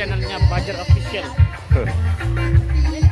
channelnya Bajar Official.